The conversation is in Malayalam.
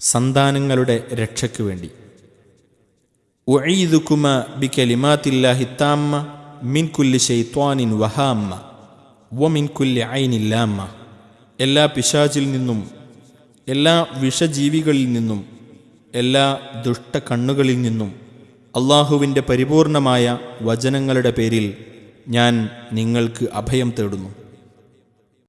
സന്താനങ്ങളുടെ രക്ഷയ്ക്കു വേണ്ടി. ഉഈദുക്കുമ ബി കലിമാത്തില്ലാഹിത്താമ്മ മിൻകുല്ലി മിൻ ഷെയ്ത്വാനിൻ വഹാമ്മ വ മിൻകുല്ലി ഐനില്ലാമ്മ എല്ലാ പിശാചിൽ നിന്നും എല്ലാ വിഷജീവികളിൽ നിന്നും എല്ലാ ദുഷ്ട കണ്ണുകളിൽ നിന്നും അള്ളാഹുവിന്റെ പരിപൂർണമായ വചനങ്ങളുടെ പേരിൽ ഞാൻ നിങ്ങൾക്ക് അഭയം തേടുന്നു.